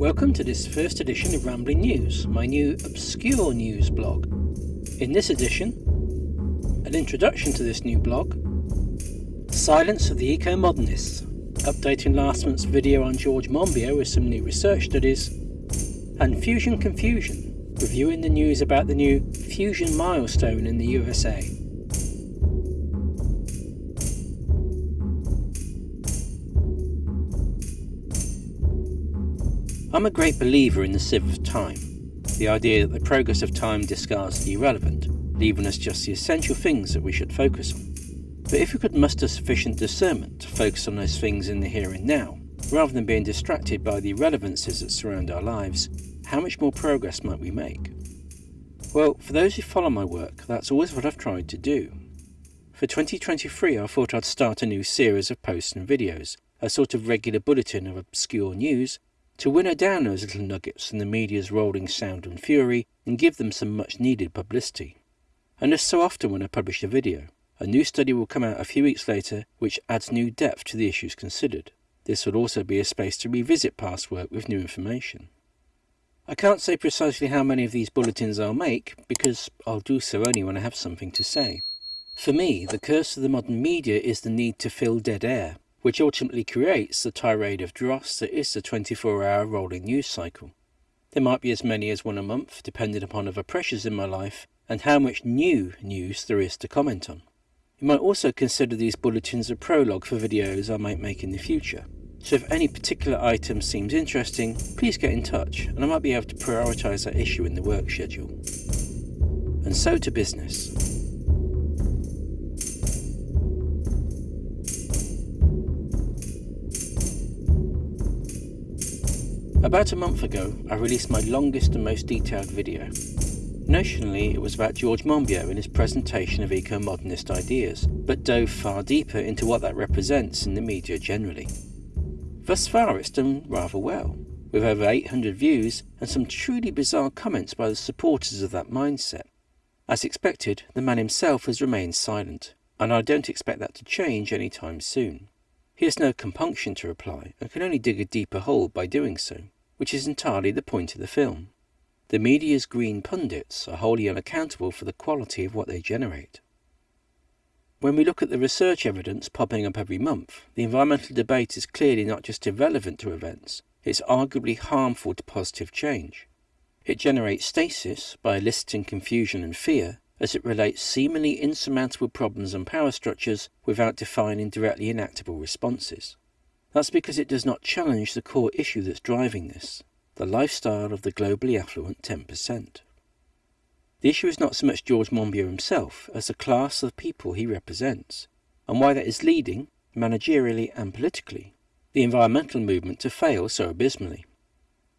Welcome to this first edition of Rambling News, my new obscure news blog. In this edition, an introduction to this new blog, Silence of the Eco-Modernists, updating last month's video on George Monbiot with some new research studies, and Fusion Confusion, reviewing the news about the new fusion milestone in the USA. I'm a great believer in the sieve of time, the idea that the progress of time discards the irrelevant, leaving us just the essential things that we should focus on. But if we could muster sufficient discernment to focus on those things in the here and now, rather than being distracted by the irrelevancies that surround our lives, how much more progress might we make? Well, for those who follow my work, that's always what I've tried to do. For 2023 I thought I'd start a new series of posts and videos, a sort of regular bulletin of obscure news to winnow down those little nuggets from the media's rolling sound and fury and give them some much needed publicity. And as so often when I publish a video, a new study will come out a few weeks later which adds new depth to the issues considered. This will also be a space to revisit past work with new information. I can't say precisely how many of these bulletins I'll make, because I'll do so only when I have something to say. For me, the curse of the modern media is the need to fill dead air, which ultimately creates the tirade of dross that is the 24-hour rolling news cycle. There might be as many as one a month, depending upon other pressures in my life and how much new news there is to comment on. You might also consider these bulletins a prologue for videos I might make in the future. So if any particular item seems interesting, please get in touch and I might be able to prioritise that issue in the work schedule. And so to business. About a month ago, I released my longest and most detailed video. Notionally, it was about George Monbiot and his presentation of eco-modernist ideas, but dove far deeper into what that represents in the media generally. Thus far it's done rather well, with over 800 views and some truly bizarre comments by the supporters of that mindset. As expected, the man himself has remained silent, and I don't expect that to change anytime soon. He has no compunction to reply and can only dig a deeper hole by doing so, which is entirely the point of the film. The media's green pundits are wholly unaccountable for the quality of what they generate. When we look at the research evidence popping up every month, the environmental debate is clearly not just irrelevant to events, it's arguably harmful to positive change. It generates stasis by eliciting confusion and fear, as it relates seemingly insurmountable problems and power structures without defining directly enactable responses. That's because it does not challenge the core issue that's driving this, the lifestyle of the globally affluent 10%. The issue is not so much George Monbiot himself as the class of people he represents, and why that is leading, managerially and politically, the environmental movement to fail so abysmally.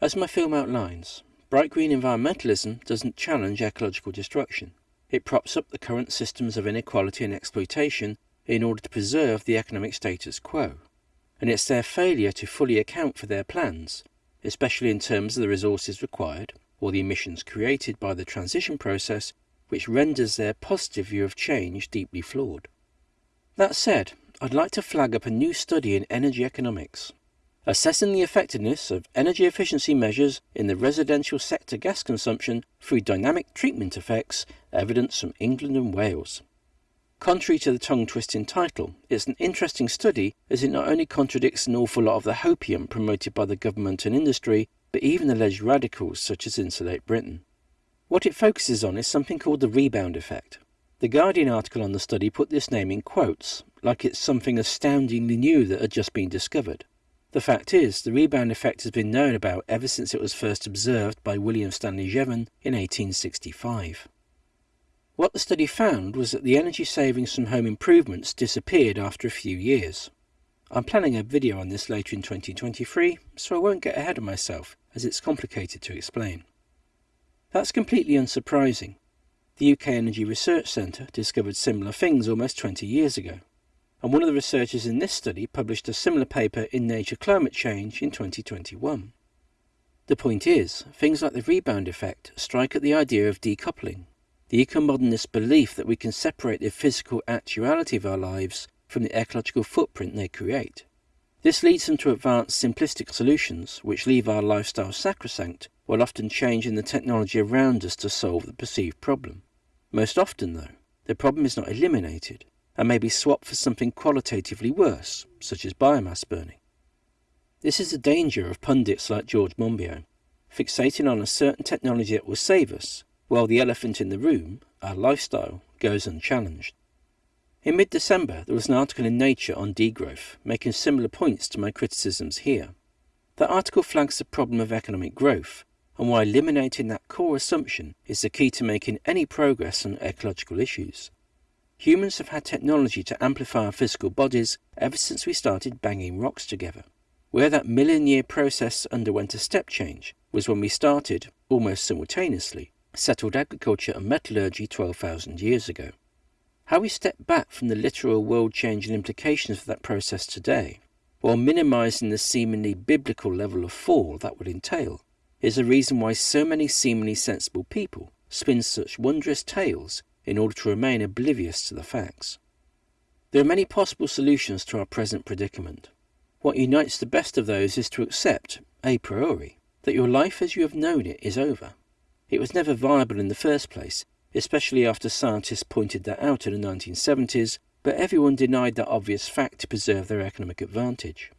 As my film outlines, bright green environmentalism doesn't challenge ecological destruction. It props up the current systems of inequality and exploitation in order to preserve the economic status quo. And it's their failure to fully account for their plans, especially in terms of the resources required or the emissions created by the transition process, which renders their positive view of change deeply flawed. That said, I'd like to flag up a new study in energy economics assessing the effectiveness of energy efficiency measures in the residential sector gas consumption through dynamic treatment effects, evidence from England and Wales. Contrary to the tongue-twisting title, it's an interesting study as it not only contradicts an awful lot of the hopium promoted by the government and industry, but even alleged radicals such as Insulate Britain. What it focuses on is something called the rebound effect. The Guardian article on the study put this name in quotes, like it's something astoundingly new that had just been discovered. The fact is, the rebound effect has been known about ever since it was first observed by William Stanley Jevon in 1865. What the study found was that the energy savings from home improvements disappeared after a few years. I'm planning a video on this later in 2023, so I won't get ahead of myself, as it's complicated to explain. That's completely unsurprising. The UK Energy Research Centre discovered similar things almost 20 years ago and one of the researchers in this study published a similar paper in Nature Climate Change in 2021. The point is, things like the rebound effect strike at the idea of decoupling, the eco-modernist belief that we can separate the physical actuality of our lives from the ecological footprint they create. This leads them to advance simplistic solutions which leave our lifestyle sacrosanct while often changing the technology around us to solve the perceived problem. Most often, though, the problem is not eliminated and may be swapped for something qualitatively worse, such as biomass burning. This is the danger of pundits like George Monbiot, fixating on a certain technology that will save us, while the elephant in the room, our lifestyle, goes unchallenged. In mid December, there was an article in Nature on degrowth, making similar points to my criticisms here. The article flags the problem of economic growth, and why eliminating that core assumption is the key to making any progress on ecological issues. Humans have had technology to amplify our physical bodies ever since we started banging rocks together. Where that million year process underwent a step change was when we started, almost simultaneously, settled agriculture and metallurgy 12,000 years ago. How we step back from the literal world changing implications of that process today, while minimizing the seemingly biblical level of fall that would entail, is the reason why so many seemingly sensible people spin such wondrous tales in order to remain oblivious to the facts. There are many possible solutions to our present predicament. What unites the best of those is to accept, a priori, that your life as you have known it is over. It was never viable in the first place, especially after scientists pointed that out in the 1970s, but everyone denied that obvious fact to preserve their economic advantage.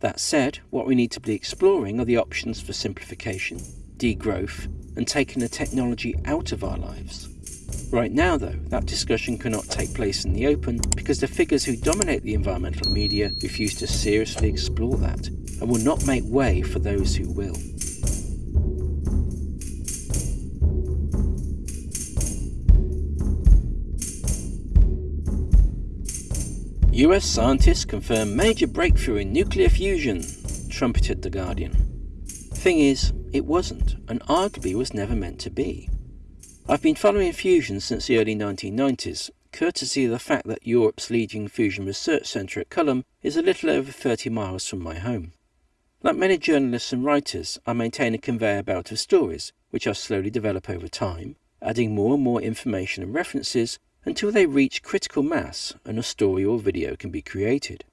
That said, what we need to be exploring are the options for simplification, degrowth, and taking the technology out of our lives. Right now, though, that discussion cannot take place in the open because the figures who dominate the environmental media refuse to seriously explore that and will not make way for those who will. US scientists confirm major breakthrough in nuclear fusion, trumpeted The Guardian. Thing is, it wasn't, and arguably was never meant to be. I've been following fusion since the early 1990s, courtesy of the fact that Europe's leading fusion research centre at Culham is a little over 30 miles from my home. Like many journalists and writers, I maintain a conveyor belt of stories, which I slowly develop over time, adding more and more information and references until they reach critical mass and a story or video can be created.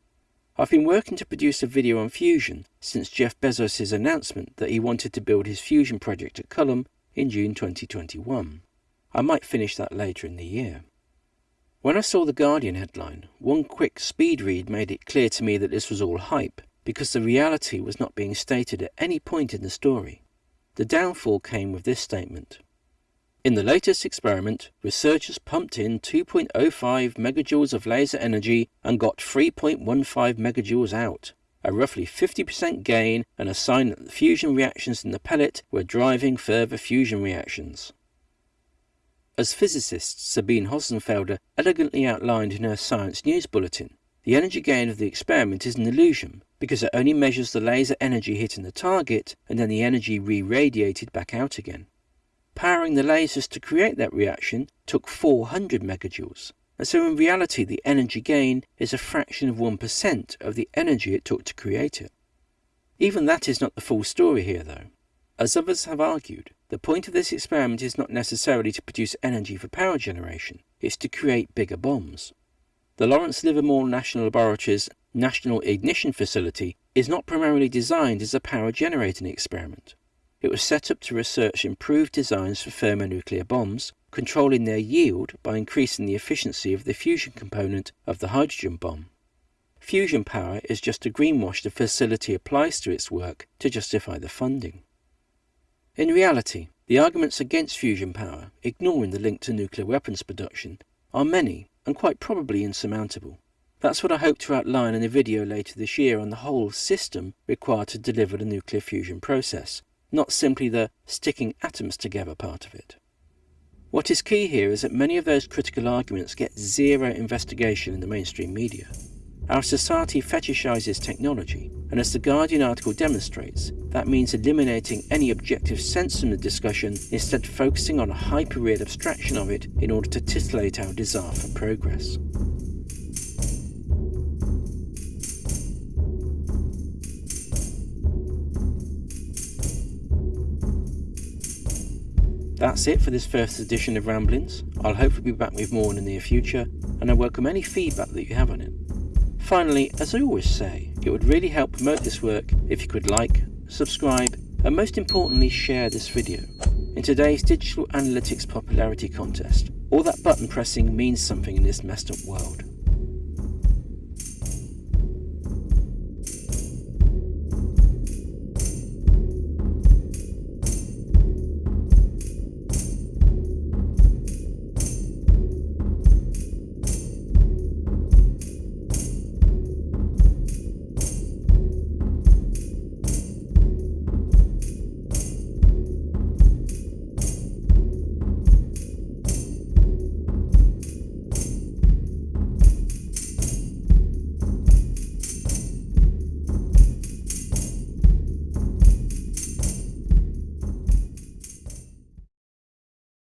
I've been working to produce a video on fusion since Jeff Bezos' announcement that he wanted to build his fusion project at Culham in June 2021. I might finish that later in the year. When I saw the Guardian headline, one quick speed read made it clear to me that this was all hype, because the reality was not being stated at any point in the story. The downfall came with this statement. In the latest experiment, researchers pumped in 2.05 megajoules of laser energy and got 3.15 megajoules out, a roughly 50% gain and a sign that the fusion reactions in the pellet were driving further fusion reactions. As physicist Sabine Hossenfelder elegantly outlined in her Science News Bulletin, the energy gain of the experiment is an illusion because it only measures the laser energy hitting the target and then the energy re-radiated back out again. Powering the lasers to create that reaction took 400 megajoules, and so in reality the energy gain is a fraction of 1% of the energy it took to create it. Even that is not the full story here though. As others have argued, the point of this experiment is not necessarily to produce energy for power generation, it's to create bigger bombs. The Lawrence Livermore National Laboratory's National Ignition Facility is not primarily designed as a power generating experiment. It was set up to research improved designs for thermonuclear bombs, controlling their yield by increasing the efficiency of the fusion component of the hydrogen bomb. Fusion power is just a greenwash the facility applies to its work to justify the funding. In reality, the arguments against fusion power, ignoring the link to nuclear weapons production, are many and quite probably insurmountable. That's what I hope to outline in a video later this year on the whole system required to deliver the nuclear fusion process, not simply the sticking atoms together part of it. What is key here is that many of those critical arguments get zero investigation in the mainstream media. Our society fetishizes technology, and as the Guardian article demonstrates, that means eliminating any objective sense from the discussion, instead focusing on a hyper-real abstraction of it in order to titillate our desire for progress. That's it for this first edition of Ramblings. I'll hopefully be back with more in the near future, and I welcome any feedback that you have on it. Finally, as I always say, It would really help promote this work if you could like, subscribe, and most importantly share this video. In today's digital analytics popularity contest, all that button pressing means something in this messed up world.